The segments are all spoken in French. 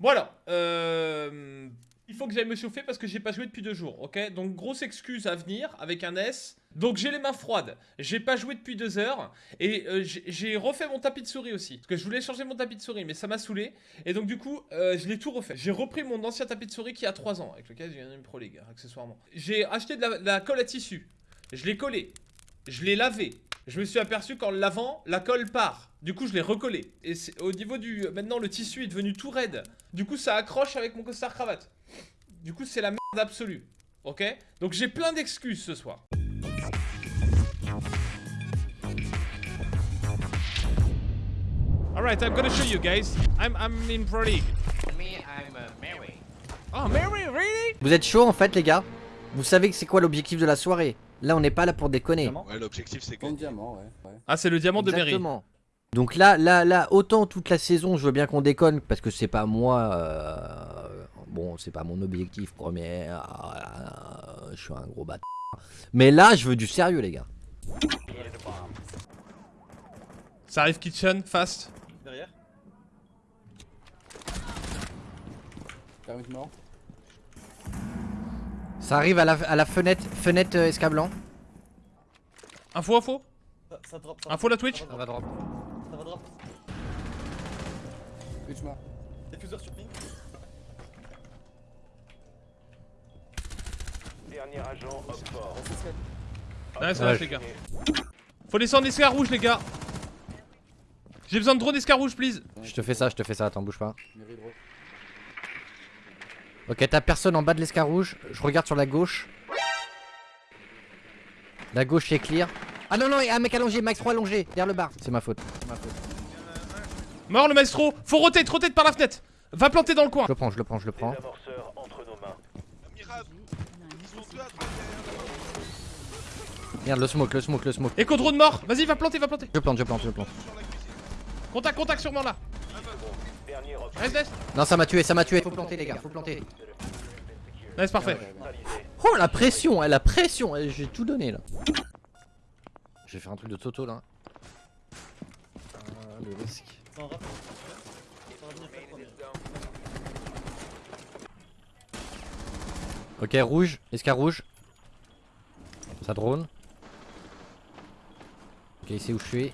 Bon alors, euh, il faut que j'aille me chauffer parce que j'ai pas joué depuis deux jours, ok? Donc grosse excuse à venir avec un S. Donc j'ai les mains froides, j'ai pas joué depuis deux heures et euh, j'ai- refait mon tapis de souris aussi. Parce que je voulais changer mon tapis de souris mais ça m'a saoulé. Et donc du coup, euh, je l'ai tout refait. J'ai repris mon ancien tapis de souris qui a 3 ans, avec lequel j'ai gagné une Pro League, accessoirement. J'ai acheté la colle à tissu, je l'ai collé, je l'ai lavé. Je me suis aperçu qu'en le lavant, la colle part. Du coup, je l'ai recollé. Et c'est- au niveau du... Maintenant, le tissu est devenu tout raide. Du coup, ça accroche avec mon costard cravate. Du coup, c'est la merde absolue. Ok? Donc, j'ai plein d'excuses ce soir. Alright, I'm gonna show you guys. I'm, I'm in Pro League. Me, I'm uh, Mary. Oh, Mary, really? Vous êtes chaud en fait les gars? Vous savez que c'est quoi l'objectif de la soirée? Là on n'est pas là pour déconner. Ouais, l'objectif c'est gagner. diamant, ouais. ouais. Ah, c'est le diamant de. Exactement. Donc là, là, là, autant toute la saison, je veux bien qu'on déconne parce que c'est pas moi. euh, bon, c'est pas mon objectif premier. euh, je suis un gros bâtard. Mais là, je veux du sérieux, les gars. Ça arrive kitchen, fast. Derrière. Mort. Ça arrive à la, à la fenêtre, fenêtre euh, escablant. Info, info Ça, ça drop. Ça, Info la Twitch Ça va drop. ça va drop. Twitch mort. Diffuseur sur ping. Dernier agent. On s'escape. Nice, Ouais. nice, les gars. Faut descendre escar rouge, les gars. J'ai besoin de drone escar rouge, please. Je te fais ça, je te fais ça, attends, bouge pas. Ok, t'as personne en bas de l'escar rouge. Je regarde sur la gauche. La gauche est clear. Ah non, non, il y a un mec allongé, Max 3 allongé, derrière le bar. C'est ma faute. c'est ma faute. Mort le maestro. Faut rotate, rotate par la fenêtre. Va planter dans le coin. Je le prends, je le prends, je le prends. Merde, le smoke, le smoke, le smoke. Echo drone mort. Vas-y, va planter, va planter. Je plante, je plante, je plante. Contact, contact sûrement là. Non, ça m'a tué, ça m'a tué. Faut planter, les gars, faut planter. Nice, parfait. Oh, la pression, eh, la pression. eh, J'ai tout donné là. Je vais faire un truc de Toto là. Ah, le risque. Ok, rouge, escar rouge. Ça drone. Ok, il sait où je suis.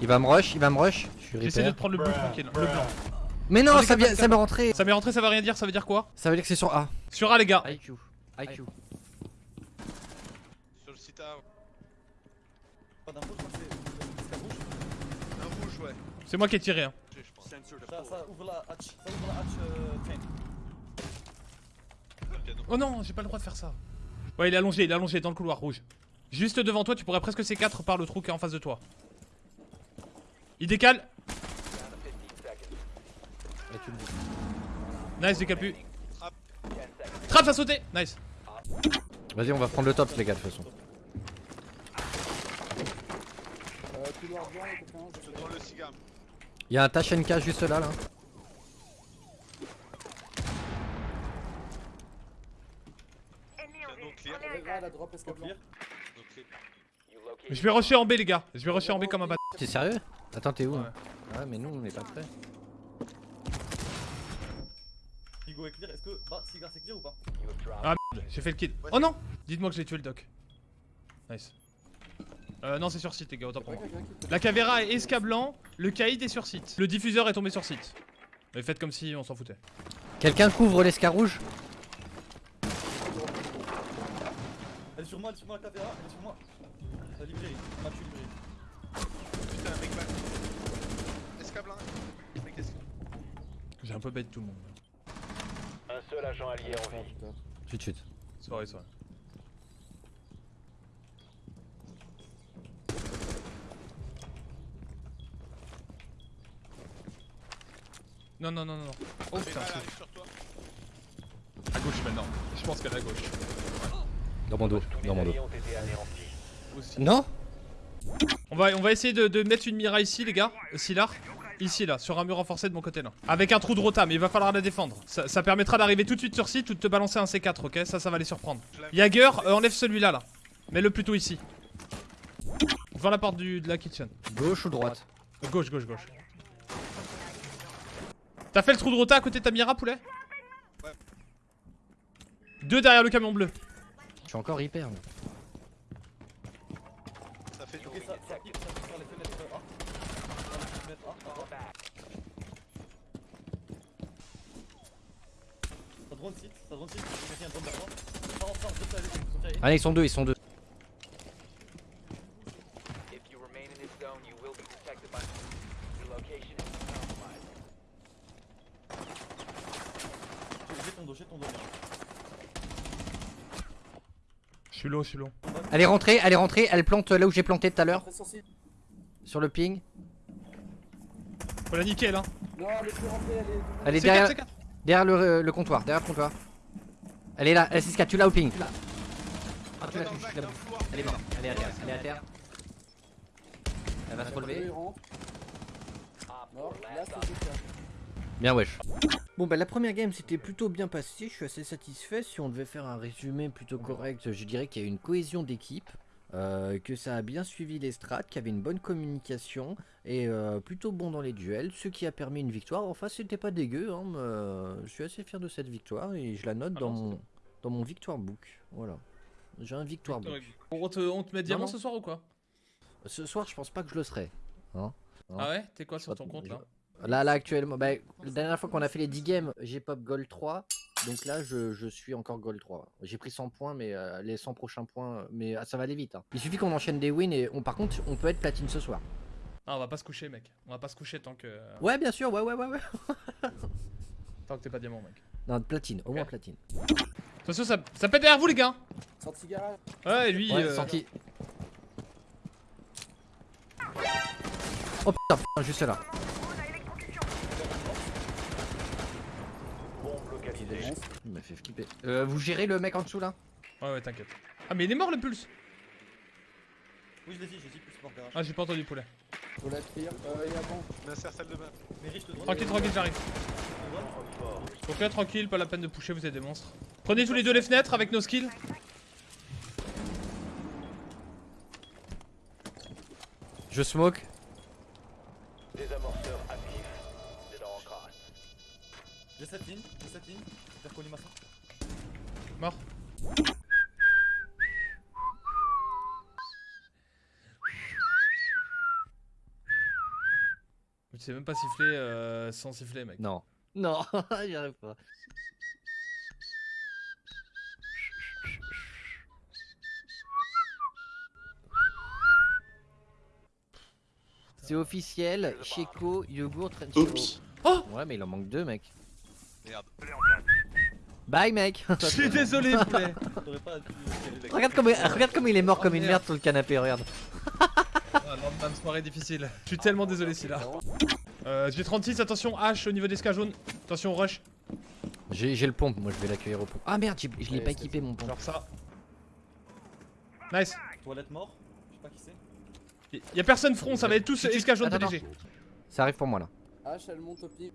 Il va me rush, il va me rush. Je suis J'essaie de te prendre le bleu tranquille. Le blanc. Mais non, ça, vient, ça m'est rentré. Ça m'est rentré, ça va rien dire. Ça veut dire quoi Ça veut dire que c'est sur A. Sur A, les gars. IQ. IQ. Sur le site A, Pas d'infos, je crois que c'est rouge. un rouge, ouais. C'est moi qui ai tiré. Hein. Je pense. Ça, ça ouvre la hatch. Ça ouvre la hatch euh, train. Piano. Oh non, j'ai pas le droit de faire ça. Ouais, il est allongé, il est allongé dans le couloir rouge. Juste devant toi, tu pourrais presque C4 par le trou qui est en face de toi. Il décale. Nice, décale plus. Trap, ça sauté. Nice. Vas-y, on va prendre le top, les gars, de toute façon. Euh. Il y a un Tachenka juste là, là. Clear. Je vais rusher en B, les gars. Je vais rusher en B comme un bat. T'es sérieux? Attends, t'es où Ouais. hein Ouais, mais nous, on est pas prêts. Higo est clear. Est-ce que. Bah, cigare c'est clear ou pas Ah merde, j'ai fait le kill. Oh non Dites-moi que j'ai tué le doc. Nice. Euh, non, c'est sur site, les gars, autant pour moi. La cavéra est escablant, le caïd est sur site. Le diffuseur est tombé sur site. Mais faites comme si on s'en foutait. Quelqu'un couvre l'escar rouge Elle est sur moi, elle est sur moi, la caméra, elle est sur moi. La librairie, on m'a tué librairie. Putain, un mec back. Escablin. Mec, est-ce que- J'ai un peu bête tout le monde. Un seul agent allié en vie. de suite. Sorry, sorry. Non, non, non, non. non. Oh putain, c'est arrive sur toi. à gauche maintenant. Je pense qu'elle est à gauche. Dans mon dos, dans mon. Aussi. Non On va, on va essayer de, de mettre une mira ici, les gars. Ici, là. Ici, là. Sur un mur renforcé de mon côté, là. Avec un trou de rota, mais il va falloir la défendre. Ça, ça permettra d'arriver tout de suite sur site ou de te balancer un C4, ok? Ça, ça va les surprendre. Jagger, euh, enlève celui-là, là. Mets-le plutôt ici. Devant la porte du, de la kitchen. Gauche ou droite? Gauche, gauche, gauche. T'as fait le trou de rota à côté de ta Mira, poulet? Ouais. Deux derrière le camion bleu. Je suis encore hyper. moi. Ça fait du Ok, bruit. ça, ça pique, ça pique sur les fenêtres A. Sur les fenêtres A, A, A. Ça drone site, ça drone site. Quelqu'un drone vers toi. Sors, sors, je sais aller, Sophia, allez. Allez, ils sont deux, ils sont deux. If you remain in this zone, you will be detected by your location is compromised. J'ai ton dos, j'ai ton dos. Mira. Je suis low, je suis low. Elle est rentrée, elle est rentrée, elle plante là où j'ai planté tout à l'heure. Sur le ping. Faut la niquer là. Elle est C'est derrière, quatre, c'est quatre. derrière le, le comptoir, derrière le comptoir. Elle est là, elle 6 tu l'as au ping. Ah, tu l'as, tu. Elle est morte, elle est à terre, elle est à terre. Elle va se relever. Bien wesh. Bon bah la première game s'était plutôt bien passée, je suis assez satisfait. Si on devait faire un résumé plutôt correct, je dirais qu'il y a une cohésion d'équipe, euh, que ça a bien suivi les strats, qu'il y avait une bonne communication et euh, plutôt bon dans les duels, ce qui a permis une victoire. Enfin c'était pas dégueu, hein, mais, euh, je suis assez fier de cette victoire et je la note Ah dans, non, mon, dans mon victoire book. Voilà. J'ai un victoire book. On te, on te met diamant ce soir ou quoi? Ce soir je pense pas que je le serai. Hein. Ah ouais? T'es quoi sur ton compte là? Là, là actuellement, bah, la dernière fois qu'on a fait les 10 games, j'ai pop gold 3. Donc là, je, je suis encore gold 3. J'ai pris 100 points, mais euh, les 100 prochains points, mais ah, ça va aller vite. hein. Il suffit qu'on enchaîne des wins et on, par contre, on peut être platine ce soir. Ah on va pas se coucher mec. On va pas se coucher tant que Ouais, bien sûr, ouais, ouais, ouais, ouais. tant que t'es pas diamant mec. Non, platine, au moins platine. Attention ça, ça pète derrière vous les gars Sorti garage. Ouais lui Ouais, euh, sorti. Oh putain, putain, juste là. Il m'a fait flipper. Euh, vous gérez le mec en dessous là Ouais ouais t'inquiète. Ah mais il est mort le pulse Oui, je l'ai dit, j'ai dit plus pour garage. Ah j'ai pas entendu poulet. Clear. Euh, il y a bon. Je m'insère salle de bain. Tranquille tranquille j'arrive. Ok tranquille, pas la peine de pusher, vous êtes des monstres. Prenez tous les deux les fenêtres avec nos skills. Je smoke. J'ai 7 lignes, j'ai 7 lignes. Collimation. Mort. Tu sais même pas siffler euh, sans siffler mec. Non. Non, j'y arrive pas. C'est officiel, Checo, Yogourt, Trenchero. Oups. Ouais, mais il en manque deux, mec. Merde. Bye, mec. Je suis désolé poulet. Regarde, comme, regarde comme il est mort comme une merde sur le canapé, regarde. Ah, lendemain de soirée difficile. Je suis tellement désolé Scylla. Euh, j'ai 36, attention H au niveau des ska jaunes. Attention rush. J'ai le pompe, moi je vais l'accueillir au pompe. Ah merde, je l'ai pas équipé mon pompe. Genre ça. Nice. Toilette mort. Je sais pas qui c'est. Y- Y'a personne front, ça va être tous Chut, chut, esca jaune PDG. Ça arrive pour moi là. H, elle monte au pied.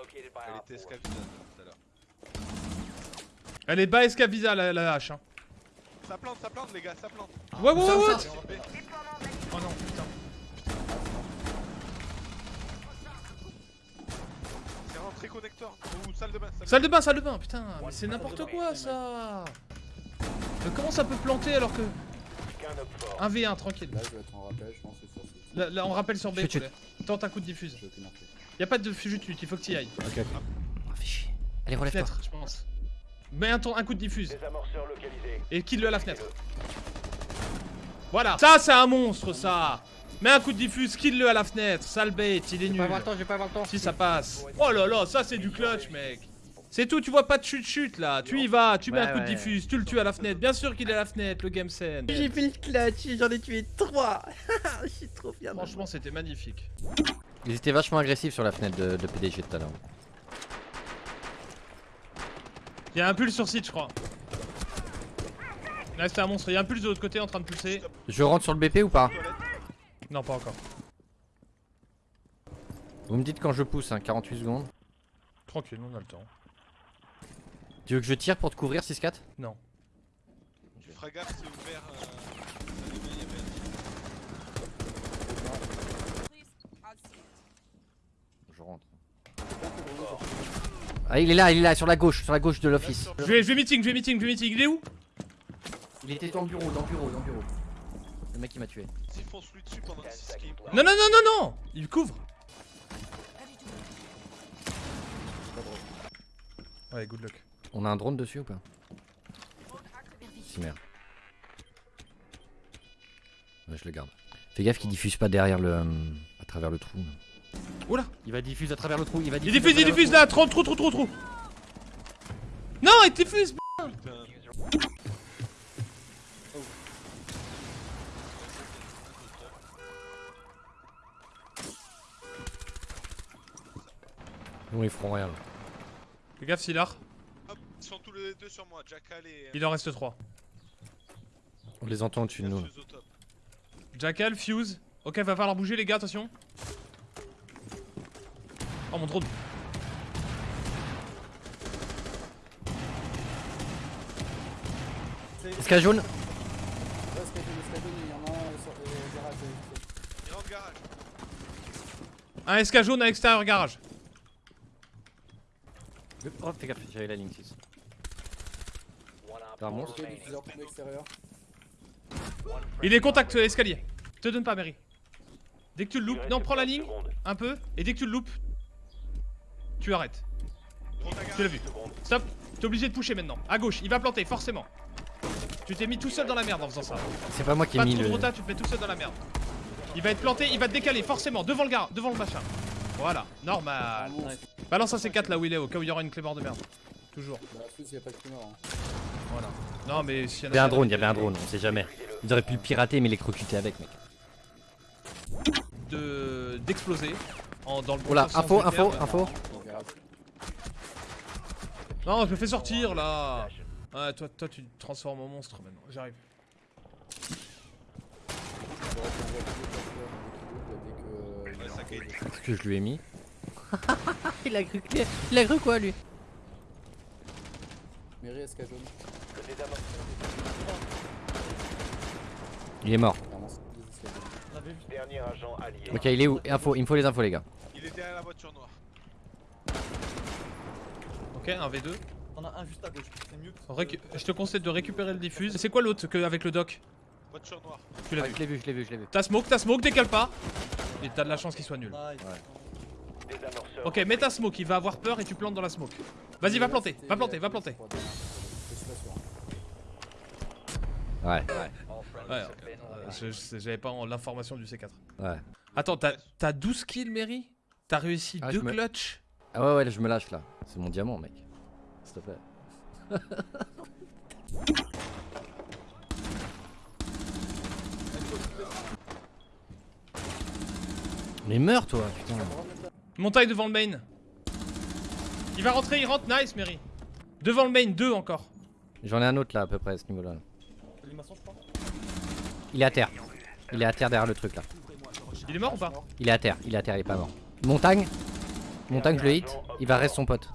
Elle était 4. escavile tout à l'heure. Elle est bas esca visa la, la hache. Hein. Ça plante, ça plante les gars, ça plante. Ouais, ouais, ouais. Oh non, putain. C'est rentré connecteur. Ou salle de bain. Salle de bain, salle de bain, putain, mais c'est n'importe quoi ça. Mais comment ça peut planter alors que. Qu'un op fort. 1v1, tranquille. Là, je vais être en rappel, je pense que sur ce. Là, là, on rappelle sur B. Tente un coup de diffuse. Aucune. Y'a pas de fujut il faut que t'y ailles. Ok, ok. Oh, fais chier. Allez, relève-toi. Fenêtre, je pense. Mets un, ton- un coup de diffuse et kill-le à la fenêtre. Voilà, ça c'est un monstre ça. Mets un coup de diffuse, kill-le à la fenêtre. Sale bête, il est Je vais nul. pas avoir le temps, je vais pas avoir le temps. Si ça passe. Oh là là, ça c'est du clutch, mec. C'est tout, tu vois pas de chute-chute là. Tu y vas, tu mets Ouais, un coup de diffuse, tu le tues à la fenêtre. Bien sûr qu'il est à la fenêtre, le game scene. J'ai fait le clutch, j'en ai tué 3 Je suis trop fier. Franchement, c'était magnifique. Ils étaient vachement agressifs sur la fenêtre de, de PDG tout à l'heure. Il y a un pulse sur site, je crois. Là, c'était un monstre. Il y a un pulse de l'autre côté en train de pulser. Je rentre sur le BP ou pas? Non, pas encore. Vous me dites quand je pousse, hein, 48 secondes. Tranquille, on a le temps. Tu veux que je tire pour te couvrir 6-4 Non. Tu feras gaffe, c'est ouvert. Euh... il Ah, il est là, il est là, sur la gauche, sur la gauche de l'office. Je vais, je vais meeting, je vais meeting, je vais meeting. Il est où? Il était dans le bureau, dans le bureau, dans le bureau. Le mec qui m'a tué. S'ils fonce lui dessus pendant 6 skip. Non, non, non, non, non Il couvre. Ouais, good luck. On a un drone dessus ou pas? Si merde. Ouais, je le garde. Fais gaffe qu'il diffuse pas derrière le. euh, à travers le trou. Oula Il va diffuser à travers le trou, il va Il diffuser. diffuse, il diffuse là Trop, trop, trop, trop, trop Non, il diffuse Non, ils feront rien. là. Fais gaffe, Silar. Hop, ils sont tous les deux sur moi, Jackal et. Il en reste 3. On les entend au-dessus de nous. Jackal, Fuse. Ok, va falloir bouger les gars, attention. Oh mon drone. Jaune Ouais, Skydon, Skydon, il y en a un sur le garage. Il rentre garage. Un SK jaune à l'extérieur garage. Oh, fais gaffe, j'avais la ligne 6. One op T'as un monstre Il est contact euh, escalier. Te donne pas, Mary. Dès que tu le loupes, non, prends la ligne, un peu, et dès que tu le loupes, tu arrêtes. Tu l'as vu. Stop. T'es obligé de pusher maintenant. À gauche, il va planter, forcément. Tu t'es mis tout seul dans la merde en faisant ça. C'est pas moi qui ai mis trop de le. rota, tu te mets tout seul dans la merde. Il va être planté, il va te décaler, forcément, devant le gars, devant le machin. Voilà, normal. Balance un C4 là où il est, au cas où il y aura une clé mort de merde. Toujours. Bah, la fuse, il y a pas de plus mort. Hein. Voilà. Non, mais s'il y en Il y avait un drone, il y avait un drone, on sait jamais. Ils auraient pu le pirater mais les croqueter avec mec. de d'exploser en dans le bon Oh info, info, info. Non, je me fais sortir là. Ouais, toi, toi, tu te transformes en monstre maintenant. J'arrive. Qu'est-ce que je lui ai mis il, a cru, il a cru quoi lui? Il est mort. Ok, il est où? Info, il me faut les infos les gars. Il est derrière la voiture noire. Ok, un V2. T'en as un juste à gauche. C'est mute. Récu- Je te conseille de récupérer le diffuse. C'est quoi l'autre que avec le doc? Voiture noire. Tu l'as Ah, vu. je l'ai vu, je l'ai vu, je l'ai vu. T'as smoke, t'as smoke, décale pas. Et t'as de la chance qu'il soit nul. Nice. Ok, mets ta smoke, il va avoir peur et tu plantes dans la smoke. Vas-y, va planter, va planter, va planter. Ouais, Ouais, been euh, j'avais pas l'information du C4. ouais. Attends, t'as t'as 12 kills, Mary? T'as réussi Ah, deux je me- clutch Ah ouais, ouais, là, je me lâche là. C'est mon diamant, mec. S'il te plaît. Mais meurs toi, putain. Montagne devant le main. Il va rentrer, il rentre, nice, Mary. Devant le main, deux encore. J'en ai un autre là à peu près à ce niveau-là. Il est à terre. Il est à terre derrière le truc là. Il est mort ou pas? Il est à terre, il est à terre, il est pas mort. Montagne Montagne, je le hit, il va rester son pote.